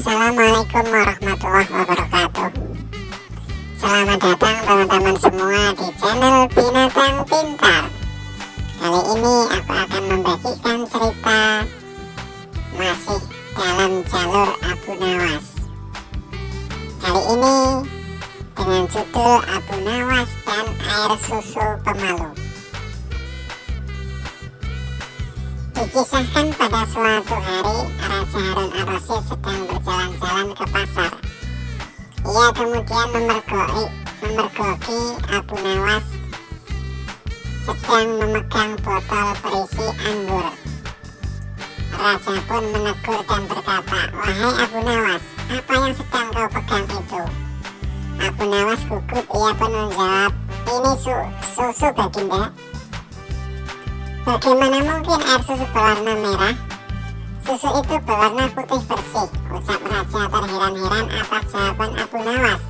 Assalamualaikum warahmatullahi wabarakatuh. Selamat datang teman-teman semua di channel Binatang Pintar. Kali ini aku akan membagikan cerita Masih dalam jalur Abu Nawas. Kali ini dengan judul Abu Nawas dan air susu pemalu Dikisahkan pada suatu hari Raja Harun ar-Rasyid sedang berjalan-jalan ke pasar. Ia kemudian memergoki, memergoki Abu Nawas sedang memegang botol berisi anggur. Raja pun menegur dan berkata, Wahai Abu Nawas, apa yang sedang kau pegang itu? Abu Nawas gugup, ia pun menjawab, ini su susu baginda. Bagaimana mungkin air susu berwarna merah? Susu itu berwarna putih bersih, ucap Raja terheran-heran atas jawaban Abu Nawas,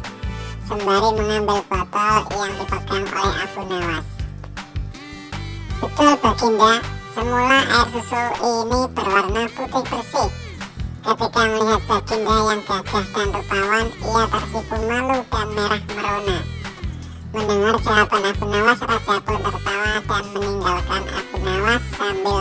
sembari mengambil botol yang dipegang oleh Abu Nawas. Betul Baginda, semula air susu ini berwarna putih bersih. Ketika melihat Baginda yang gagah dan rupawan, ia tersipu malu dan merah merona. Mendengar jawaban Abu Nawas, Raja pun tertawa dan meninggalkan Abu Nawas sambil